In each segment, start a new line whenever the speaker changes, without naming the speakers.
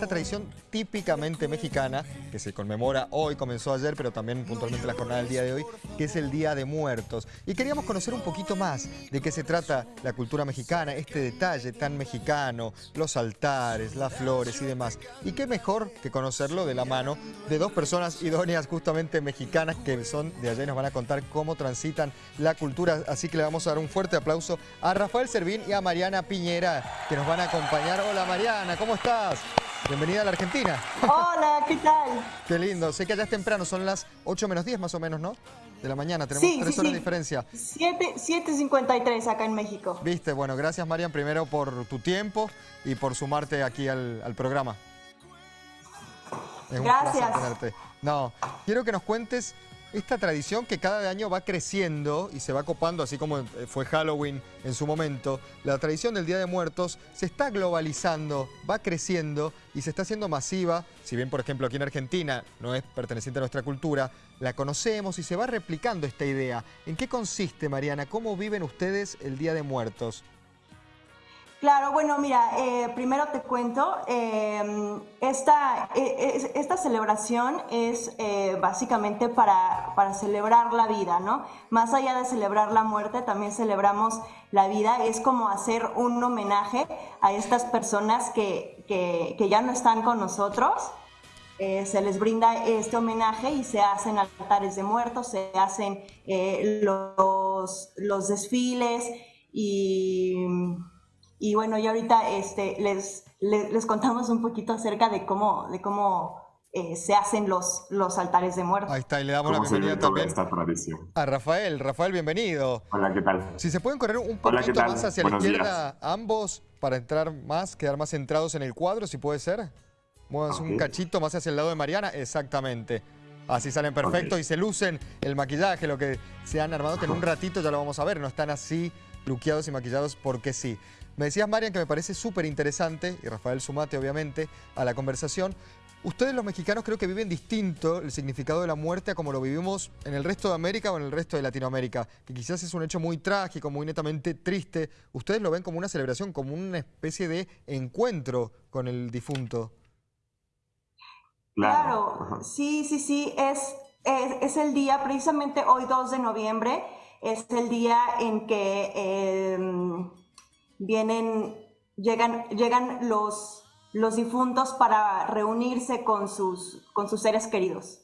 Esta tradición típicamente mexicana, que se conmemora hoy, comenzó ayer, pero también puntualmente la jornada del día de hoy, que es el Día de Muertos. Y queríamos conocer un poquito más de qué se trata la cultura mexicana, este detalle tan mexicano, los altares, las flores y demás. Y qué mejor que conocerlo de la mano de dos personas idóneas justamente mexicanas que son de allá y nos van a contar cómo transitan la cultura. Así que le vamos a dar un fuerte aplauso a Rafael Servín y a Mariana Piñera, que nos van a acompañar. Hola Mariana, ¿cómo estás? Bienvenida a la Argentina.
Hola, ¿qué tal?
Qué lindo. Sé que allá es temprano, son las 8 menos 10 más o menos, ¿no? De la mañana, tenemos
sí,
tres
sí,
horas
sí.
de diferencia.
7.53 acá en México.
Viste, bueno, gracias Marian primero por tu tiempo y por sumarte aquí al, al programa. Es un
Gracias.
placer tenerte. No, quiero que nos cuentes esta tradición que cada año va creciendo y se va copando, así como eh, fue Halloween en su momento. La tradición del Día de Muertos se está globalizando, va creciendo y se está haciendo masiva. Si bien, por ejemplo, aquí en Argentina no es perteneciente a nuestra cultura, la conocemos y se va replicando esta idea. ¿En qué consiste, Mariana? ¿Cómo viven ustedes el Día de Muertos?
Claro, bueno, mira, eh, primero te cuento, eh, esta, es- esta celebración es eh, básicamente para, para celebrar la vida, ¿no? Más allá de celebrar la muerte, también celebramos la vida, es como hacer un homenaje a estas personas que, que- que ya no están con nosotros. Eh, se les brinda este homenaje y se hacen altares de muertos, se hacen los, los desfiles y, y bueno, y ahorita este, les, les, les contamos un poquito acerca de cómo, de cómo eh, se hacen los, los altares de muertos.
Ahí está, y le damos la bienvenida también
esta tradición.
a Rafael. Rafael, bienvenido.
Hola, ¿qué tal?
Si se pueden correr un
Hola, ¿qué
poquito más hacia la izquierda ambos para entrar más, quedar más centrados en el cuadro, si puede ser. Muévanse un
Ok.
cachito más hacia el lado de Mariana, exactamente. Así salen perfectos y se lucen el maquillaje, lo que se han armado, que en un ratito ya lo vamos a ver, no están así luqueados y maquillados porque sí. Me decías, Marian, que me parece súper interesante, y Rafael Sumate, obviamente, a la conversación. Ustedes los mexicanos creo que viven distinto el significado de la muerte a como lo vivimos en el resto de América o en el resto de Latinoamérica, que quizás es un hecho muy trágico, muy netamente triste. Ustedes lo ven como una celebración, como una especie de encuentro con el difunto.
Claro, sí, sí, sí, es, es, es el día, precisamente hoy 2 de noviembre, es el día en que eh, vienen, llegan, llegan los, los difuntos para reunirse con sus, con sus seres queridos.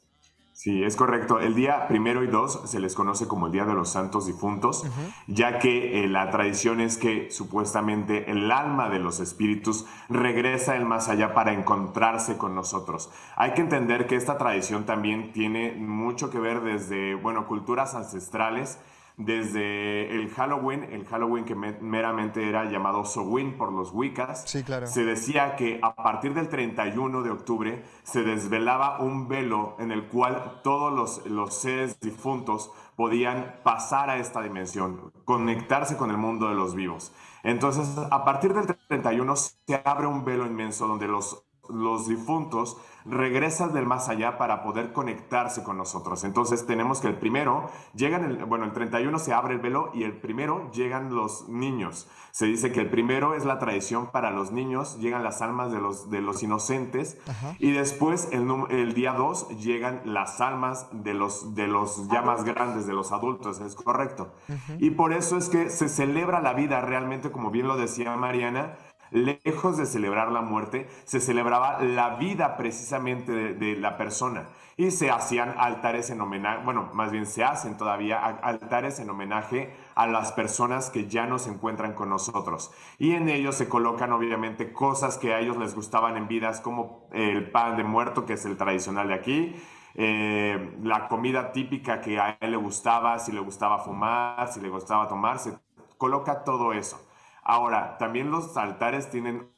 Sí, es correcto. El día primero y dos se les conoce como el Día de los Santos Difuntos, ya que eh, la tradición es que supuestamente el alma de los espíritus regresa el más allá para encontrarse con nosotros. Hay que entender que esta tradición también tiene mucho que ver desde, bueno, culturas ancestrales, desde el Halloween, el Halloween que me- meramente era llamado Sowin por los Wiccas.
Sí, claro.
Se decía que a partir del 31 de octubre se desvelaba un velo en el cual todos los, los seres difuntos podían pasar a esta dimensión, conectarse con el mundo de los vivos. Entonces, a partir del 31 se abre un velo inmenso donde los, los difuntos regresan del más allá para poder conectarse con nosotros. Entonces tenemos que el primero, llegan el, bueno, el 31 se abre el velo y el primero llegan los niños. Se dice que el primero es la tradición para los niños, llegan las almas de los, de los inocentes
Ajá.
y después el día 2 llegan las almas de los, de los ya más grandes, de los adultos, es correcto. Y por eso es que se celebra la vida realmente, como bien lo decía Mariana, lejos de celebrar la muerte, se celebraba la vida precisamente de, la persona. Y se hacían altares en homenaje, bueno, más bien se hacen todavía altares en homenaje a las personas que ya no se encuentran con nosotros. Y en ellos se colocan obviamente cosas que a ellos les gustaban en vidas, como el pan de muerto, que es el tradicional de aquí, eh, la comida típica que a él le gustaba, si le gustaba fumar, si le gustaba tomar, se coloca todo eso. Ahora, también los altares tienen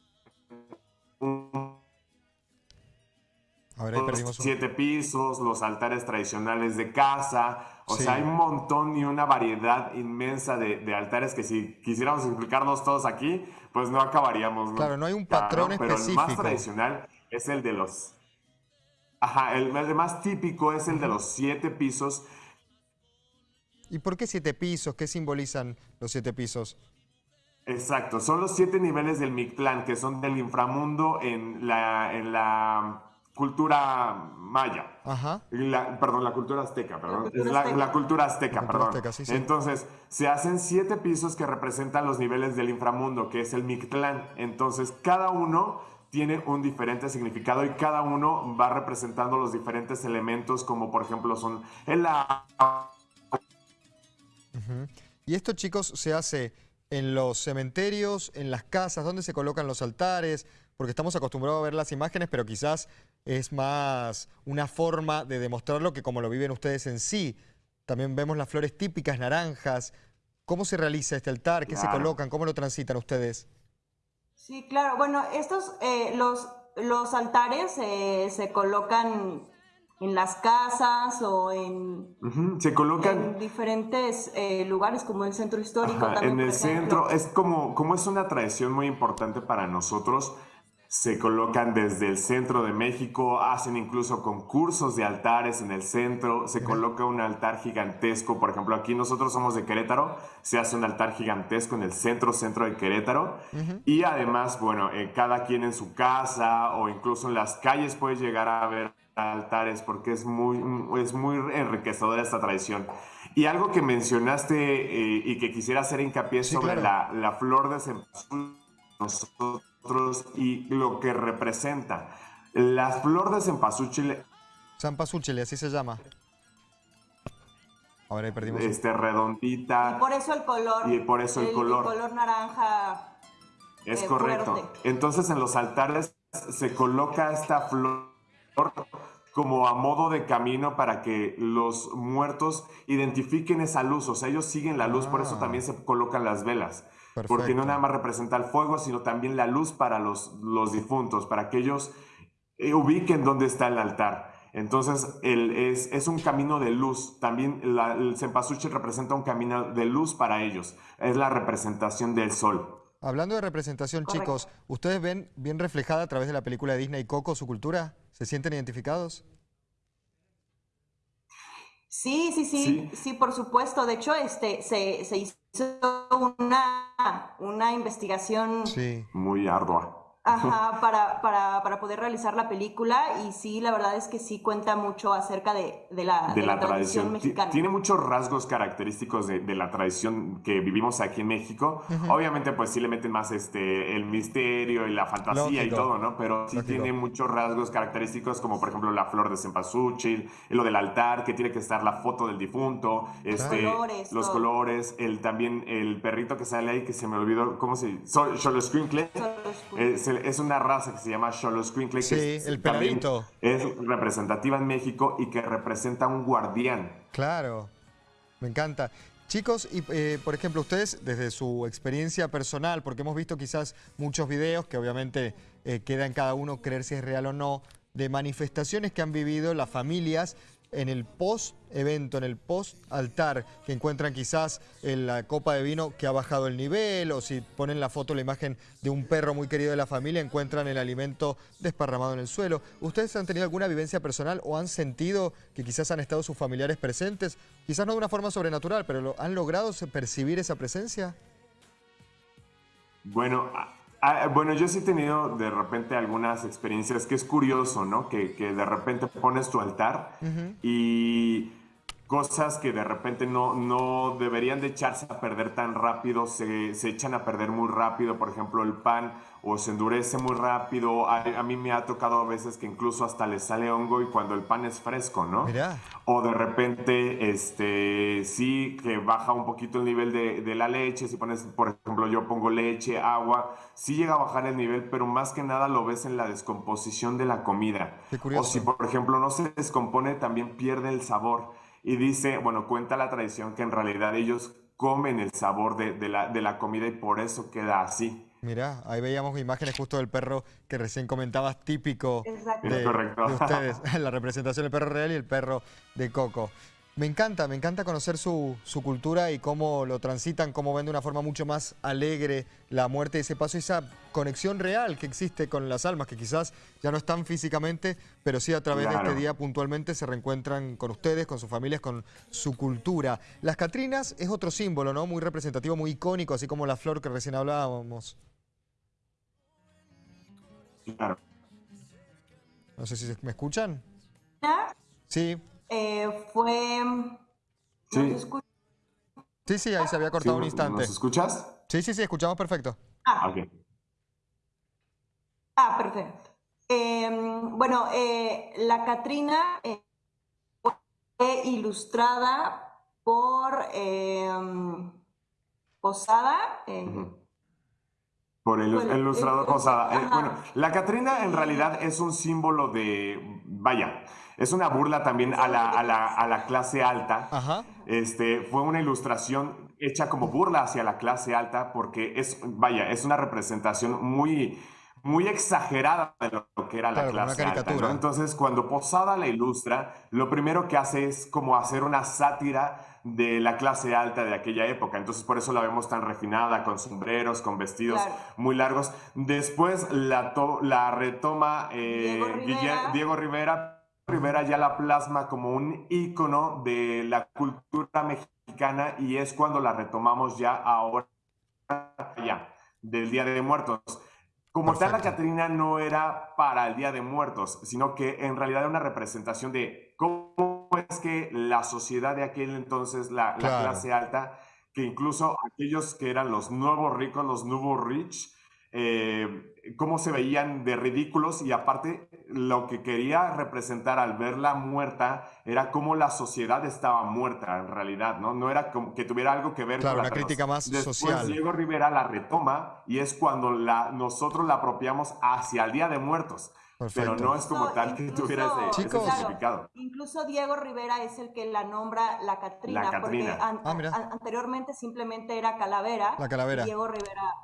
un-
A ver, ahí perdimos un...
siete pisos, los altares tradicionales de casa, o
Sí.
sea, hay un montón y una variedad inmensa de, de altares que si quisiéramos explicarlos todos aquí, pues no acabaríamos. ¿no?
Claro, no hay un
Claro,
patrón
Pero el más
específico.
tradicional es el de los... Ajá, el, el más típico es el de los siete pisos
¿Y por qué siete pisos? ¿Qué simbolizan los siete pisos?
Exacto, son los siete niveles del Mictlán, que son del inframundo en la, en la cultura maya. Ajá. perdón, la cultura azteca, perdón. La cultura azteca, perdón. Entonces, se hacen siete pisos que representan los niveles del inframundo, que es el Mictlán. Entonces, cada uno tiene un diferente significado y cada uno va representando los diferentes elementos, como por ejemplo son el agua.
Y esto, chicos, se hace en los cementerios, en las casas, donde se colocan los altares, porque estamos acostumbrados a ver las imágenes, pero quizás es más una forma de demostrarlo que como lo viven ustedes en sí. También vemos las flores típicas, naranjas. ¿Cómo se realiza este altar? ¿Qué se colocan? ¿Cómo lo transitan ustedes?
Sí, claro. Bueno, estos, eh, los, los altares eh, se colocan en las casas o en,
se colocan
en diferentes eh, lugares como el centro histórico.
en el centro es como, como es una tradición muy importante para nosotros se colocan desde el centro de México, hacen incluso concursos de altares en el centro, se coloca un altar gigantesco, por ejemplo, aquí nosotros somos de Querétaro, se hace un altar gigantesco en el centro, centro de Querétaro, y además, bueno, eh, cada quien en su casa o incluso en las calles puede llegar a ver altares porque es muy, es muy enriquecedora esta tradición. Y algo que mencionaste eh, y que quisiera hacer hincapié sobre la, la, flor de cempasúchil, y lo que representa. Las flores de cempasúchil.
Cempasúchil, así se llama. Ahora ahí perdimos.
Este, redondita.
Y por eso el color.
Y por eso el, color.
El color naranja.
Es eh, correcto. Entonces en los altares se coloca esta flor como a modo de camino para que los muertos identifiquen esa luz. O sea, ellos siguen la luz, por eso ah. también se colocan las velas. Porque no nada más representa el fuego, sino también la luz para los, los difuntos, para que ellos eh, ubiquen dónde está el altar. Entonces, el, es, es, un camino de luz. También el cempasúchil representa un camino de luz para ellos. Es la representación del sol.
Hablando de representación, chicos, ¿ustedes ven bien reflejada a través de la película de Disney Coco su cultura? ¿Se sienten identificados?
Sí, sí, sí, sí, por supuesto. De hecho, este, se, se hizo una, una investigación
muy ardua.
Ajá, para, para, para, poder realizar la película y sí, la verdad es que sí cuenta mucho acerca de, de, la, de, la, tradición, mexicana.
Tiene muchos rasgos característicos de, la tradición que vivimos aquí en México. Obviamente, pues sí le meten más este, el misterio y la fantasía y todo, ¿no? Pero sí tiene muchos rasgos característicos como, por ejemplo, la flor de cempasúchil, lo del altar, que tiene que estar la foto del difunto, este, los colores, los colores el, también el perrito que sale ahí, que se me olvidó, ¿cómo se dice? Solo Es una raza que se llama Xoloscuincle,
sí, que el perrito.
es representativa en México y que representa un guardián.
Claro, me encanta. Chicos, y eh, por ejemplo, ustedes desde su experiencia personal, porque hemos visto quizás muchos videos que obviamente eh, queda en cada uno creer si es real o no, de manifestaciones que han vivido las familias en el post-evento, en el post-altar, que encuentran quizás en la copa de vino que ha bajado el nivel, o si ponen la foto, la imagen de un perro muy querido de la familia, encuentran el alimento desparramado en el suelo. ¿Ustedes han tenido alguna vivencia personal o han sentido que quizás han estado sus familiares presentes? Quizás no de una forma sobrenatural, pero ¿han logrado percibir esa presencia?
Bueno, Ah, bueno, yo sí he tenido de repente algunas experiencias que es curioso, ¿no? Que, de repente pones tu altar y cosas que de repente no, no deberían de echarse a perder tan rápido, se, se, echan a perder muy rápido, por ejemplo el pan o se endurece muy rápido, a, mí me ha tocado a veces que incluso hasta le sale hongo y cuando el pan es fresco, ¿no? O de repente, este, sí, que baja un poquito el nivel de, de la leche, si pones, por ejemplo, yo pongo leche, agua, sí llega a bajar el nivel, pero más que nada lo ves en la descomposición de la comida. O si, por ejemplo, no se descompone, también pierde el sabor. Y dice, bueno, cuenta la tradición que en realidad ellos comen el sabor de, la, de la comida y por eso queda así.
Mira, ahí veíamos imágenes justo del perro que recién comentabas, típico
de,
de, ustedes, la representación del perro real y el perro de Coco. Me encanta, me encanta conocer su, cultura y cómo lo transitan, cómo ven de una forma mucho más alegre la muerte, ese paso, esa conexión real que existe con las almas, que quizás ya no están físicamente, pero sí a través de este día puntualmente se reencuentran con ustedes, con sus familias, con su cultura. Las Catrinas es otro símbolo, ¿no? Muy representativo, muy icónico, así como la flor que recién hablábamos.
Claro.
No sé si me escuchan.
Sí. Eh, fue...
Sí.
sí, sí, ahí se había cortado un instante.
¿Nos escuchas?
Sí, sí, sí, escuchamos perfecto.
Ah, okay. ah perfecto. Em, bueno, eh, la Catrina eh, fue ilustrada por em, Posada.
Por el, ilustrador Posada. bueno, la Catrina en realidad es un símbolo de, vaya, es una burla también a la, a la, a la clase alta. Este, fue una ilustración hecha como burla hacia la clase alta porque es, vaya, es una representación muy, muy exagerada de lo que era la clase alta. Entonces, cuando Posada la ilustra, lo primero que hace es como hacer una sátira de la clase alta de aquella época. Entonces, por eso la vemos tan refinada, con sombreros, con vestidos muy largos. Después la, la retoma eh, Diego Rivera Rivera ya la plasma como un ícono de la cultura mexicana y es cuando la retomamos ya ahora, ya, del Día de Muertos. Como tal, la Catrina no era para el Día de Muertos, sino que en realidad era una representación de cómo es que la sociedad de aquel entonces, la, clase alta, que incluso aquellos que eran los nuevos ricos, los nuevos rich, eh, cómo se veían de ridículos y aparte lo que quería representar al verla muerta era cómo la sociedad estaba muerta en realidad, ¿no? No era como que tuviera algo que ver
con la una crítica más
Después,
social.
Diego Rivera la retoma y es cuando la, nosotros la apropiamos hacia el Día de Muertos. Pero no es como tal que tuviera ese, significado.
incluso Diego Rivera es el que la nombra la Catrina, porque ah, anteriormente simplemente era Calavera.
La Calavera.
Diego Rivera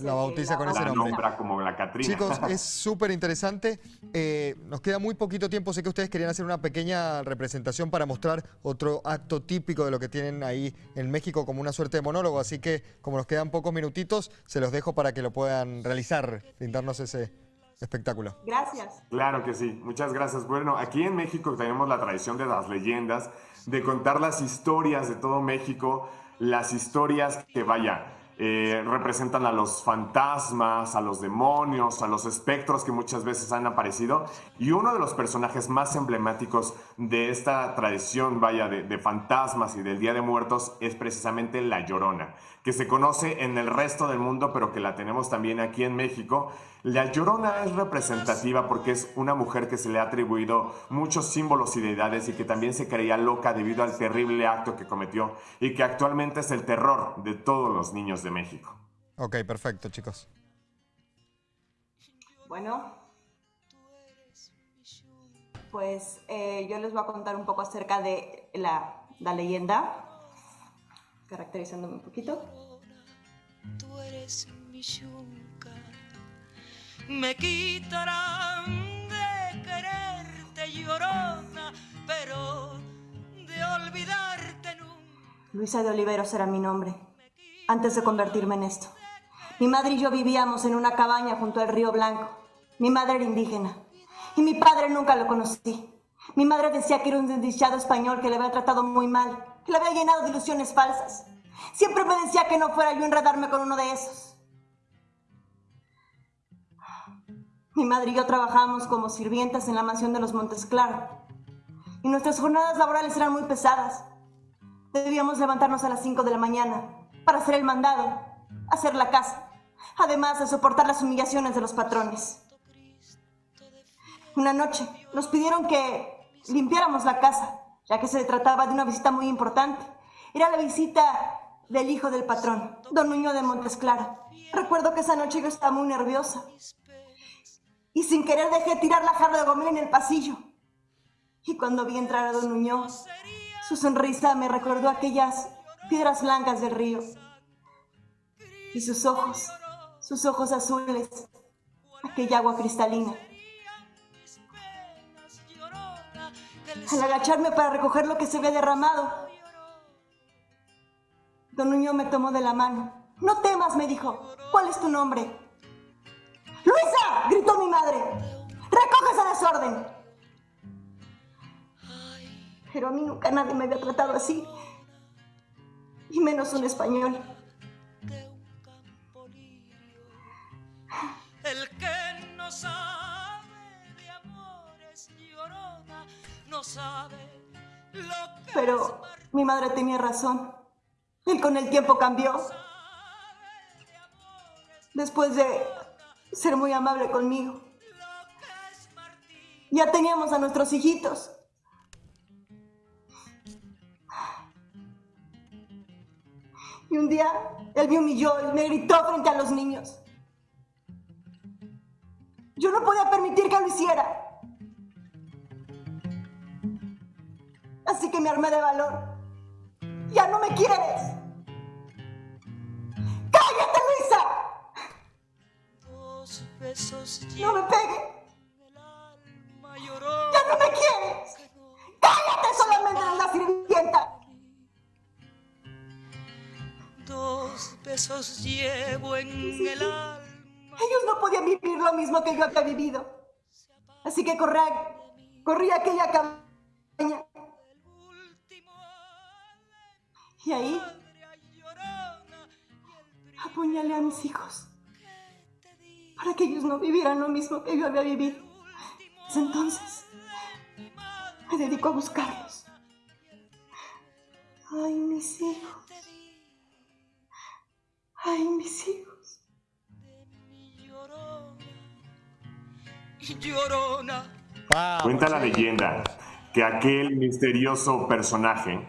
la bautiza con ese nombre.
nombra como la Catrina.
Chicos, es súper interesante. Eh, nos queda muy poquito tiempo. Sé que ustedes querían hacer una pequeña representación para mostrar otro acto típico de lo que tienen ahí en México como una suerte de monólogo. Así que, como nos quedan pocos minutitos, se los dejo para que lo puedan realizar, brindarnos ese espectáculo.
Gracias.
Claro que sí. Muchas gracias. Bueno, aquí en México tenemos la tradición de las leyendas, de contar las historias de todo México, las historias que, vaya, eh, representan a los fantasmas, a los demonios, a los espectros que muchas veces han aparecido. Y uno de los personajes más emblemáticos de esta tradición, vaya, de, fantasmas y del Día de Muertos es precisamente La Llorona, que se conoce en el resto del mundo, pero que la tenemos también aquí en México. La Llorona es representativa porque es una mujer que se le ha atribuido muchos símbolos y deidades y que también se creía loca debido al terrible acto que cometió y que actualmente es el terror de todos los niños de México.
Ok, perfecto, chicos.
Bueno, pues eh, yo les voy a contar un poco acerca de la, la leyenda, caracterizándome un poquito. Tú eres mi me quitarán de quererte llorona, pero de olvidarte nunca. Luisa de Oliveros era mi nombre antes de convertirme en esto. Mi madre y yo vivíamos en una cabaña junto al río Blanco. Mi madre era indígena y mi padre nunca lo conocí. Mi madre decía que era un desdichado español que le había tratado muy mal, que había llenado de ilusiones falsas. Siempre me decía que no fuera yo enredarme con uno de esos. Mi madre y yo trabajábamos como sirvientas en la mansión de los Montes Claro. Y nuestras jornadas laborales eran muy pesadas. Debíamos levantarnos a las 5 de la mañana para hacer el mandado, hacer la casa, además de soportar las humillaciones de los patrones. Una noche nos pidieron que limpiáramos la casa, ya que se trataba de una visita muy importante. Era la visita del hijo del patrón, don Nuño de Montesclaro. Recuerdo que esa noche yo estaba muy nerviosa y sin querer dejé tirar la jarra de gomel en el pasillo. Y cuando vi entrar a don Nuño, su sonrisa me recordó aquellas piedras blancas del río. Y sus ojos, sus ojos azules, aquella agua cristalina. Al agacharme para recoger lo que se había derramado, Don Nuño me tomó de la mano. No temas, me dijo. ¿Cuál es tu nombre? ¡Luisa! gritó mi madre. ¡Recoge ese desorden! Pero a mí nunca nadie me había tratado así. Y menos un español.
El que no sabe no sabe lo que
Pero mi madre tenía razón. Él con el tiempo cambió. Después de ser muy amable conmigo. Ya teníamos a nuestros hijitos. Y un día él me humilló y me gritó frente a los niños. Yo no podía permitir que lo hiciera. Así que me armé de valor. ¡Ya no me quieres! ¡Cállate, Luisa! ¡No me pegues! ¡Ya no me quieres! ¡Cállate! Solamente la sirvienta.
Dos besos llevo en el alma.
Ellos no podían vivir lo mismo que yo había vivido. Así que corrí, corrí aquella cabaña. Y ahí apuñalé a mis hijos. Para que ellos no vivieran lo mismo que yo había vivido. Desde entonces me dedico a buscarlos. Ay, mis hijos. Ay, mis hijos.
llorona.
Cuenta la leyenda que aquel misterioso personaje,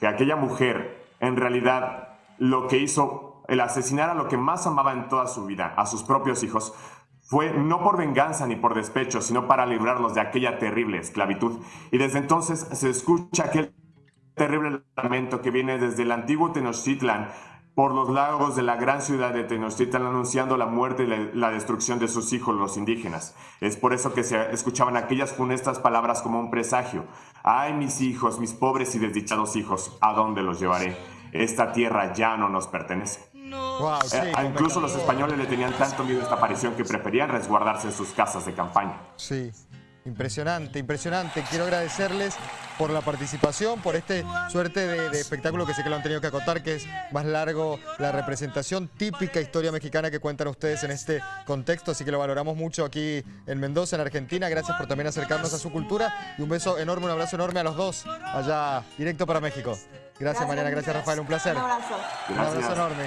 que aquella mujer, en realidad lo que hizo, el asesinar a lo que más amaba en toda su vida, a sus propios hijos, fue no por venganza ni por despecho, sino para librarlos de aquella terrible esclavitud. Y desde entonces se escucha aquel terrible lamento que viene desde el antiguo Tenochtitlan por los lagos de la gran ciudad de Tenochtitlan anunciando la muerte y la, la destrucción de sus hijos los indígenas. Es por eso que se escuchaban aquellas funestas palabras como un presagio. Ay, mis hijos, mis pobres y desdichados hijos, ¿a dónde los llevaré? Esta tierra ya no nos pertenece.
No
Wow, sí,
Eh, incluso los españoles le tenían tanto miedo a esta aparición que preferían resguardarse en sus casas de campaña.
Sí, impresionante, impresionante. Quiero agradecerles por la participación, por este suerte de, de espectáculo que sé que lo han tenido que acotar, que es más largo la representación típica historia mexicana que cuentan ustedes en este contexto, así que lo valoramos mucho aquí en Mendoza, en Argentina. Gracias por también acercarnos a su cultura y un beso enorme, un abrazo enorme a los dos allá directo para México. Gracias, Mariana, gracias Rafael, un placer.
Un abrazo.
Un abrazo
Gracias.
enorme.